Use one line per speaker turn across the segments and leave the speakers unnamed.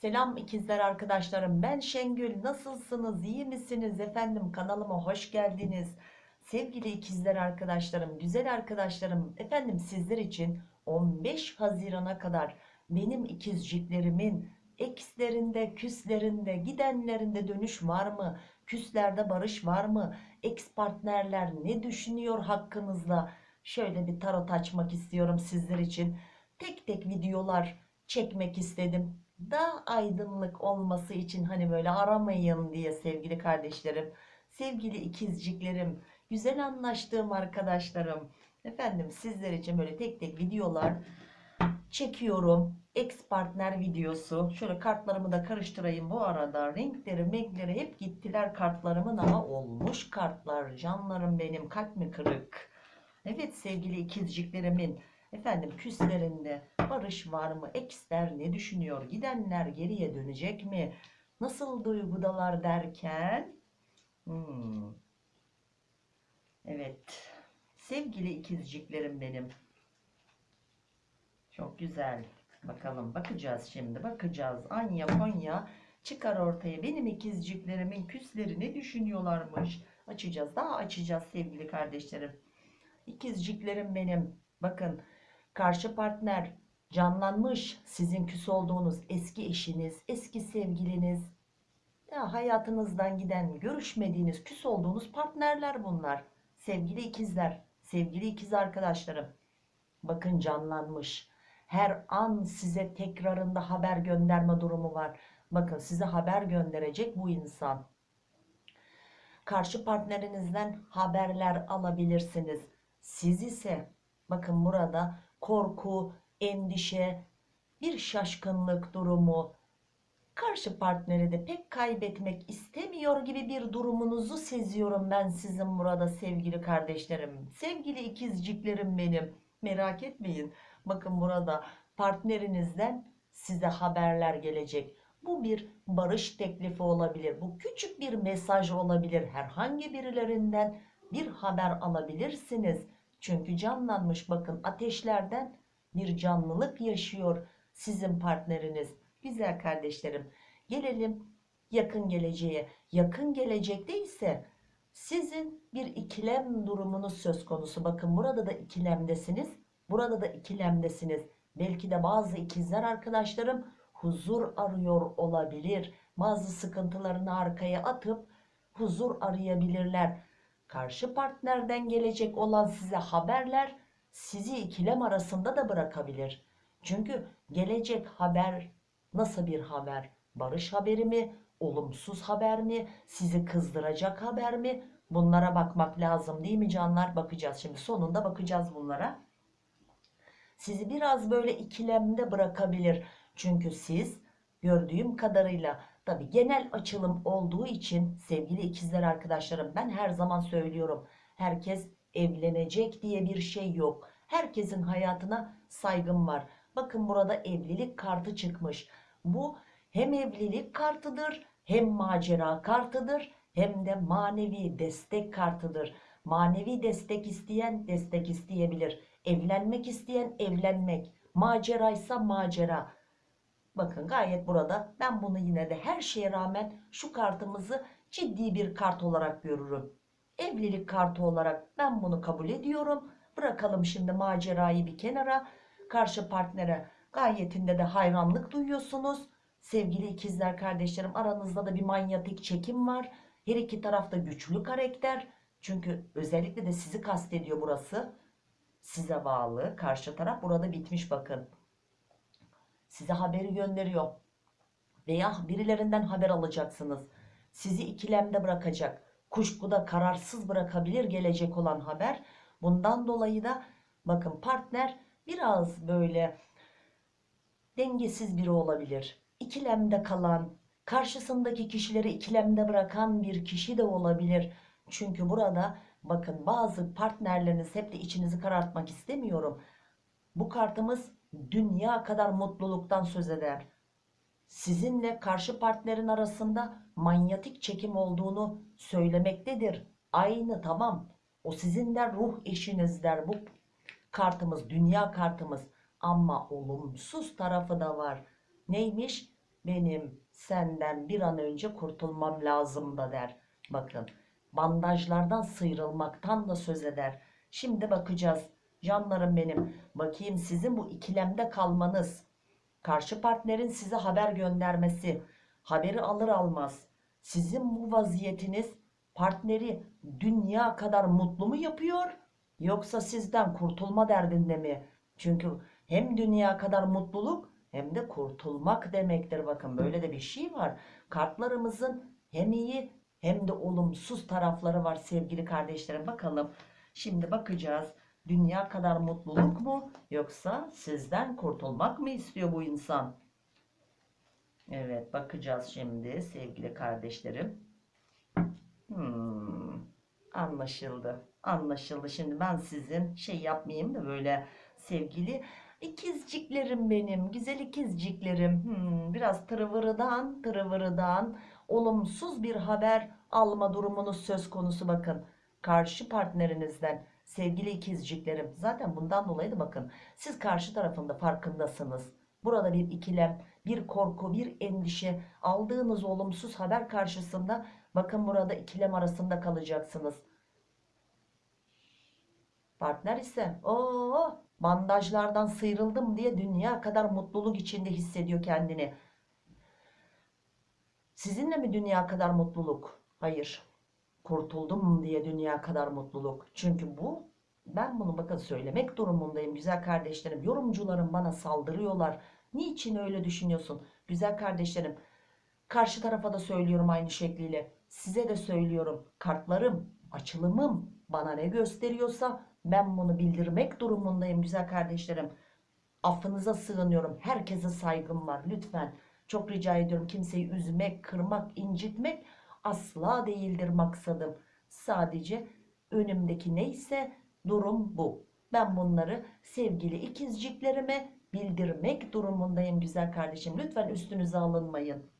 Selam ikizler arkadaşlarım. Ben Şengül. Nasılsınız? İyi misiniz? Efendim kanalıma hoş geldiniz. Sevgili ikizler arkadaşlarım, güzel arkadaşlarım. Efendim sizler için 15 Haziran'a kadar benim ikizciklerimin ekslerinde, küslerinde, gidenlerinde dönüş var mı? Küslerde barış var mı? Eks partnerler ne düşünüyor hakkınızda? Şöyle bir tarot açmak istiyorum sizler için. Tek tek videolar çekmek istedim daha aydınlık olması için hani böyle aramayın diye sevgili kardeşlerim, sevgili ikizciklerim, güzel anlaştığım arkadaşlarım. Efendim sizler için böyle tek tek videolar çekiyorum. Ex partner videosu. Şöyle kartlarımı da karıştırayım bu arada. Renkleri, renkleri hep gittiler kartlarımın ama olmuş kartlar. Canlarım benim kalp mi kırık? Evet sevgili ikizciklerimin efendim küslerinde barış var mı? Eksler ne düşünüyor? Gidenler geriye dönecek mi? Nasıl duygudalar derken hmm. evet sevgili ikizciklerim benim çok güzel bakalım bakacağız şimdi bakacağız Anya Konya çıkar ortaya benim ikizciklerimin küsleri ne düşünüyorlarmış açacağız daha açacağız sevgili kardeşlerim ikizciklerim benim bakın karşı partner canlanmış sizin küs olduğunuz eski eşiniz, eski sevgiliniz, ya hayatınızdan giden, görüşmediğiniz, küs olduğunuz partnerler bunlar. Sevgili ikizler, sevgili ikiz arkadaşlarım. Bakın canlanmış. Her an size tekrarında haber gönderme durumu var. Bakın size haber gönderecek bu insan. Karşı partnerinizden haberler alabilirsiniz. Siz ise bakın burada korku, endişe, bir şaşkınlık durumu, karşı partneri de pek kaybetmek istemiyor gibi bir durumunuzu seziyorum ben sizin burada sevgili kardeşlerim. Sevgili ikizciklerim benim. Merak etmeyin. Bakın burada partnerinizden size haberler gelecek. Bu bir barış teklifi olabilir. Bu küçük bir mesaj olabilir. Herhangi birilerinden bir haber alabilirsiniz. Çünkü canlanmış bakın ateşlerden bir canlılık yaşıyor sizin partneriniz. Güzel kardeşlerim gelelim yakın geleceğe. Yakın gelecekte ise sizin bir ikilem durumunuz söz konusu. Bakın burada da ikilemdesiniz. Burada da ikilemdesiniz. Belki de bazı ikizler arkadaşlarım huzur arıyor olabilir. Bazı sıkıntılarını arkaya atıp huzur arayabilirler. Karşı partnerden gelecek olan size haberler sizi ikilem arasında da bırakabilir. Çünkü gelecek haber nasıl bir haber? Barış haberi mi? Olumsuz haber mi? Sizi kızdıracak haber mi? Bunlara bakmak lazım değil mi canlar? Bakacağız şimdi sonunda bakacağız bunlara. Sizi biraz böyle ikilemde bırakabilir. Çünkü siz gördüğüm kadarıyla tabi genel açılım olduğu için sevgili ikizler arkadaşlarım ben her zaman söylüyorum. Herkes evlenecek diye bir şey yok. Herkesin hayatına saygım var. Bakın burada evlilik kartı çıkmış. Bu hem evlilik kartıdır hem macera kartıdır hem de manevi destek kartıdır. Manevi destek isteyen destek isteyebilir. Evlenmek isteyen evlenmek. Maceraysa macera. Bakın gayet burada ben bunu yine de her şeye rağmen şu kartımızı ciddi bir kart olarak görürüm. Evlilik kartı olarak ben bunu kabul ediyorum. Bırakalım şimdi macerayı bir kenara. Karşı partnere gayetinde de hayranlık duyuyorsunuz. Sevgili ikizler kardeşlerim aranızda da bir manyetik çekim var. Her iki tarafta güçlü karakter. Çünkü özellikle de sizi kastediyor burası. Size bağlı. Karşı taraf burada bitmiş bakın. Size haberi gönderiyor. Veya birilerinden haber alacaksınız. Sizi ikilemde bırakacak. Kuşkuda kararsız bırakabilir gelecek olan haber. Bundan dolayı da bakın partner biraz böyle dengesiz biri olabilir. İkilemde kalan, karşısındaki kişileri ikilemde bırakan bir kişi de olabilir. Çünkü burada bakın bazı partnerleriniz hep de içinizi karartmak istemiyorum. Bu kartımız dünya kadar mutluluktan söz eder. Sizinle karşı partnerin arasında manyetik çekim olduğunu söylemektedir. Aynı tamam o sizin der ruh eşiniz der bu kartımız dünya kartımız ama olumsuz tarafı da var. Neymiş? benim senden bir an önce kurtulmam lazım da der. Bakın bandajlardan sıyrılmaktan da söz eder. Şimdi bakacağız canlarım benim. Bakayım sizin bu ikilemde kalmanız, karşı partnerin size haber göndermesi, haberi alır almaz sizin bu vaziyetiniz partneri dünya kadar mutlu mu yapıyor yoksa sizden kurtulma derdinde mi? Çünkü hem dünya kadar mutluluk hem de kurtulmak demektir. Bakın böyle de bir şey var. Kartlarımızın hem iyi hem de olumsuz tarafları var sevgili kardeşlerim. Bakalım şimdi bakacağız. Dünya kadar mutluluk mu yoksa sizden kurtulmak mı istiyor bu insan? Evet bakacağız şimdi sevgili kardeşlerim. Hmm, anlaşıldı. Anlaşıldı. Şimdi ben sizin şey yapmayayım da böyle sevgili ikizciklerim benim. Güzel ikizciklerim. Hmm, biraz tırıvırıdan tırıvırıdan olumsuz bir haber alma durumunuz söz konusu bakın. Karşı partnerinizden sevgili ikizciklerim. Zaten bundan dolayı da bakın siz karşı tarafında farkındasınız. Burada bir ikilem, bir korku, bir endişe, aldığınız olumsuz haber karşısında bakın burada ikilem arasında kalacaksınız. Partner ise o bandajlardan sıyrıldım diye dünya kadar mutluluk içinde hissediyor kendini. Sizinle mi dünya kadar mutluluk? Hayır. Kurtuldum diye dünya kadar mutluluk. Çünkü bu ben bunu bakın söylemek durumundayım güzel kardeşlerim. Yorumcularım bana saldırıyorlar. Niçin öyle düşünüyorsun? Güzel kardeşlerim. Karşı tarafa da söylüyorum aynı şekliyle. Size de söylüyorum. Kartlarım, açılımım bana ne gösteriyorsa ben bunu bildirmek durumundayım güzel kardeşlerim. Affınıza sığınıyorum. Herkese saygım var. Lütfen çok rica ediyorum kimseyi üzmek, kırmak, incitmek asla değildir maksadım. Sadece önümdeki neyse durum bu. Ben bunları sevgili ikizciklerime bildirmek durumundayım güzel kardeşim. Lütfen üstünüze alınmayın.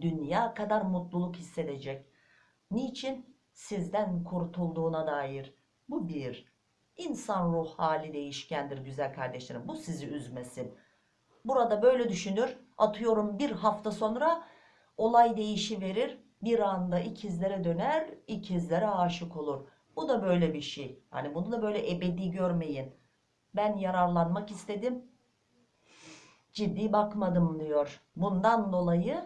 Dünya kadar mutluluk hissedecek. Niçin? Sizden kurtulduğuna dair. Bu bir. İnsan ruh hali değişkendir güzel kardeşlerim. Bu sizi üzmesin. Burada böyle düşünür. Atıyorum bir hafta sonra olay değişi verir. Bir anda ikizlere döner, ikizlere aşık olur. Bu da böyle bir şey. Hani bunu da böyle ebedi görmeyin. Ben yararlanmak istedim. Ciddi bakmadım diyor. Bundan dolayı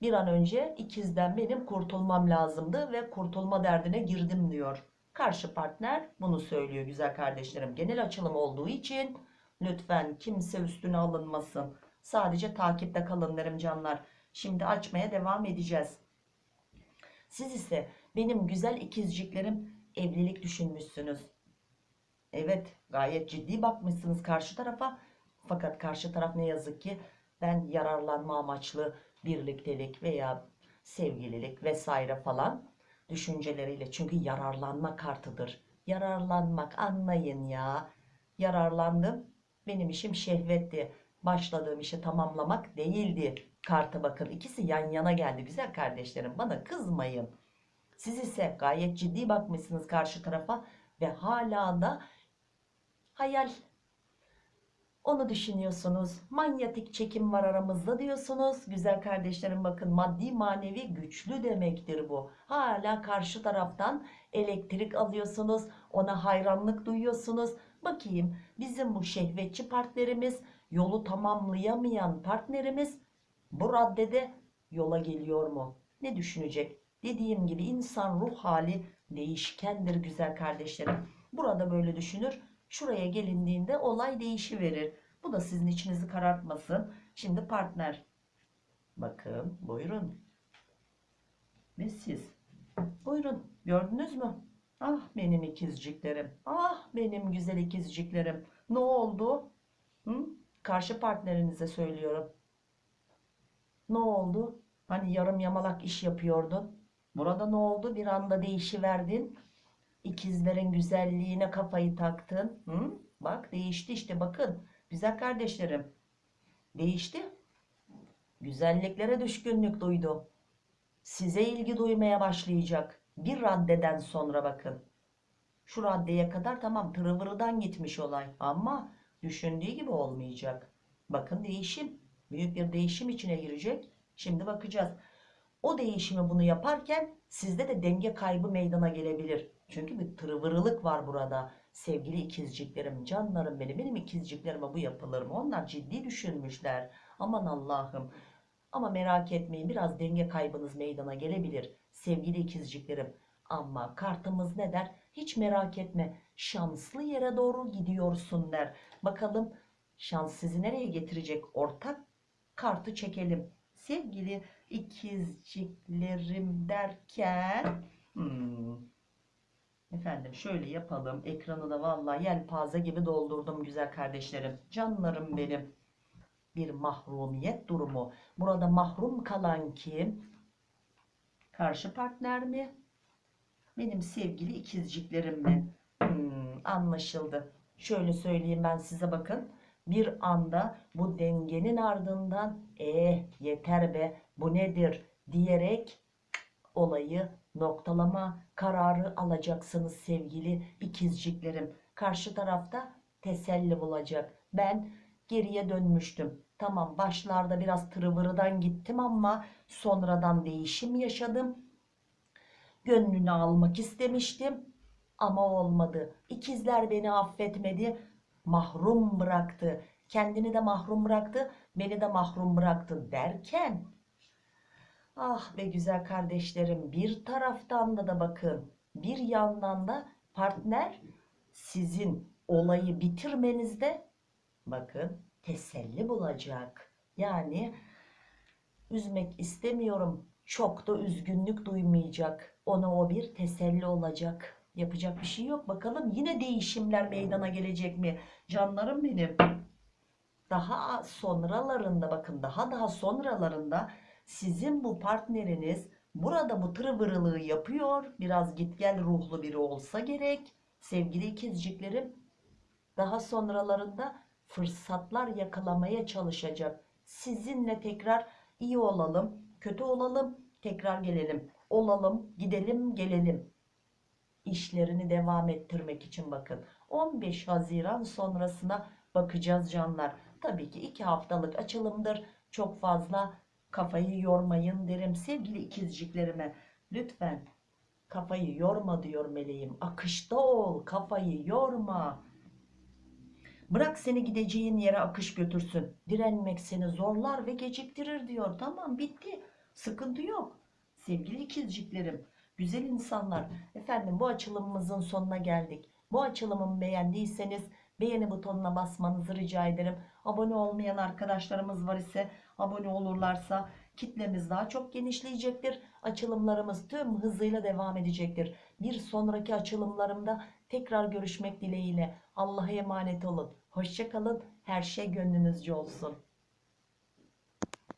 bir an önce ikizden benim kurtulmam lazımdı ve kurtulma derdine girdim diyor. Karşı partner bunu söylüyor güzel kardeşlerim. Genel açılım olduğu için lütfen kimse üstüne alınmasın. Sadece takipte kalın derim canlar. Şimdi açmaya devam edeceğiz. Siz ise benim güzel ikizciklerim evlilik düşünmüşsünüz. Evet gayet ciddi bakmışsınız karşı tarafa. Fakat karşı taraf ne yazık ki ben yararlanma amaçlı birliktelik veya sevgililik vesaire falan düşünceleriyle. Çünkü yararlanma kartıdır. Yararlanmak anlayın ya. Yararlandım. Benim işim şehvetti. Başladığım işi tamamlamak değildi. Karta bakın ikisi yan yana geldi güzel kardeşlerim. Bana kızmayın. Siz ise gayet ciddi bakmışsınız karşı tarafa ve hala da hayal onu düşünüyorsunuz. Manyetik çekim var aramızda diyorsunuz. Güzel kardeşlerim bakın maddi manevi güçlü demektir bu. Hala karşı taraftan elektrik alıyorsunuz. Ona hayranlık duyuyorsunuz. Bakayım bizim bu şehvetçi partnerimiz yolu tamamlayamayan partnerimiz bu raddede yola geliyor mu? Ne düşünecek? Dediğim gibi insan ruh hali değişkendir güzel kardeşlerim. Burada böyle düşünür. Şuraya gelindiğinde olay değişiverir. Bu da sizin içinizi karartmasın. Şimdi partner. Bakın buyurun. Ve siz. Buyurun gördünüz mü? Ah benim ikizciklerim. Ah benim güzel ikizciklerim. Ne oldu? Hı? Karşı partnerinize söylüyorum. Ne oldu? Hani yarım yamalak iş yapıyordun. Burada ne oldu? Bir anda değişiverdin. İkizlerin güzelliğine kafayı taktın. Hı? Bak değişti işte bakın. Güzel kardeşlerim. Değişti. Güzelliklere düşkünlük duydu. Size ilgi duymaya başlayacak. Bir raddeden sonra bakın. Şu raddeye kadar tamam tırıvırıdan gitmiş olay. Ama düşündüğü gibi olmayacak. Bakın değişim. Büyük bir değişim içine girecek. Şimdi bakacağız. O değişimi bunu yaparken sizde de denge kaybı meydana gelebilir. Çünkü bir tırvırılık var burada. Sevgili ikizciklerim, canlarım benim, benim ikizciklerime bu yapılır mı? Onlar ciddi düşünmüşler. Aman Allah'ım. Ama merak etmeyin biraz denge kaybınız meydana gelebilir. Sevgili ikizciklerim. Ama kartımız ne der? Hiç merak etme. Şanslı yere doğru gidiyorsun der. Bakalım şans sizi nereye getirecek? Ortak kartı çekelim. Sevgili ikizciklerim derken hmm, efendim şöyle yapalım. Ekranı da vallahi yelpaze gibi doldurdum güzel kardeşlerim. Canlarım benim. Bir mahrumiyet durumu. Burada mahrum kalan kim? Karşı partner mi? Benim sevgili ikizciklerim mi? Hmm, anlaşıldı. Şöyle söyleyeyim ben size bakın. Bir anda bu dengenin ardından eh yeter be bu nedir diyerek olayı noktalama kararı alacaksınız sevgili ikizciklerim. Karşı tarafta teselli bulacak. Ben geriye dönmüştüm. Tamam başlarda biraz tırıvırıdan gittim ama sonradan değişim yaşadım. Gönlünü almak istemiştim ama olmadı. İkizler beni affetmedi, mahrum bıraktı. Kendini de mahrum bıraktı, beni de mahrum bıraktı derken ah be güzel kardeşlerim bir taraftan da da bakın bir yandan da partner sizin olayı bitirmenizde bakın teselli bulacak. Yani üzmek istemiyorum. Çok da üzgünlük duymayacak. Ona o bir teselli olacak. Yapacak bir şey yok. Bakalım yine değişimler meydana gelecek mi? Canlarım benim. Daha sonralarında bakın daha daha sonralarında sizin bu partneriniz burada bu tırvırılığı yapıyor. Biraz git gel ruhlu biri olsa gerek. Sevgili ikizciklerim daha sonralarında fırsatlar yakalamaya çalışacak. Sizinle tekrar iyi olalım, kötü olalım, tekrar gelelim. Olalım, gidelim, gelelim. İşlerini devam ettirmek için bakın. 15 Haziran sonrasına bakacağız canlar. Tabii ki 2 haftalık açılımdır. Çok fazla kafayı yormayın derim sevgili ikizciklerime. Lütfen kafayı yorma diyor meleğim. Akışta ol, kafayı yorma. Bırak seni gideceğin yere akış götürsün. Direnmek seni zorlar ve geciktirir diyor. Tamam bitti. Sıkıntı yok. Sevgili ikizciklerim, güzel insanlar. Efendim bu açılımımızın sonuna geldik. Bu açılımımı beğendiyseniz beğeni butonuna basmanızı rica ederim. Abone olmayan arkadaşlarımız var ise abone olurlarsa kitlemiz daha çok genişleyecektir. Açılımlarımız tüm hızıyla devam edecektir. Bir sonraki açılımlarımda tekrar görüşmek dileğiyle. Allah'a emanet olun. Hoşçakalın. Her şey gönlünüzce olsun.